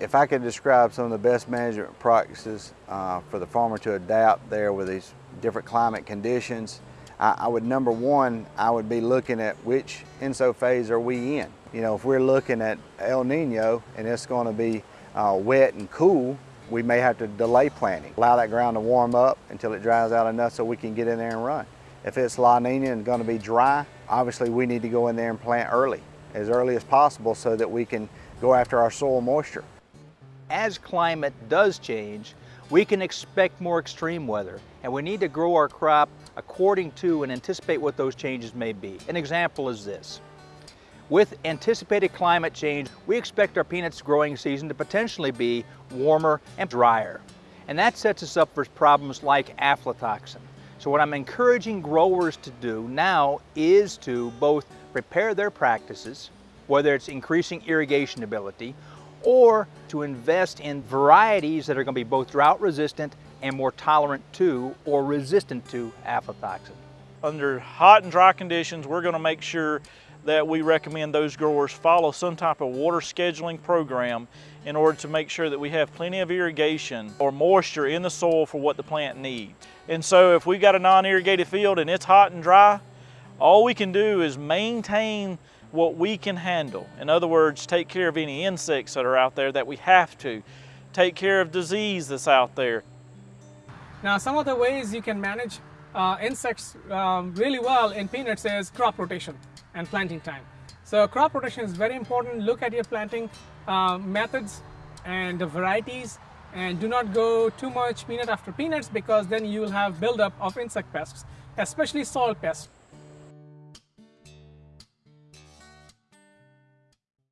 If I could describe some of the best management practices uh, for the farmer to adapt there with these different climate conditions, I, I, would number one, I would be looking at which ENSO phase are we in. You know, if we're looking at El Nino and it's going to be uh, wet and cool, we may have to delay planting. Allow that ground to warm up until it dries out enough so we can get in there and run. If it's La Nina and going to be dry, obviously we need to go in there and plant early, as early as possible so that we can go after our soil moisture as climate does change, we can expect more extreme weather and we need to grow our crop according to and anticipate what those changes may be. An example is this. With anticipated climate change, we expect our peanuts growing season to potentially be warmer and drier. And that sets us up for problems like aflatoxin. So what I'm encouraging growers to do now is to both prepare their practices, whether it's increasing irrigation ability or to invest in varieties that are going to be both drought resistant and more tolerant to or resistant to aflatoxin. Under hot and dry conditions, we're going to make sure that we recommend those growers follow some type of water scheduling program in order to make sure that we have plenty of irrigation or moisture in the soil for what the plant needs. And so if we've got a non-irrigated field and it's hot and dry, all we can do is maintain what we can handle. In other words, take care of any insects that are out there that we have to. Take care of disease that's out there. Now, some of the ways you can manage uh, insects um, really well in peanuts is crop rotation and planting time. So crop rotation is very important. Look at your planting uh, methods and the varieties and do not go too much peanut after peanuts because then you will have buildup of insect pests, especially soil pests.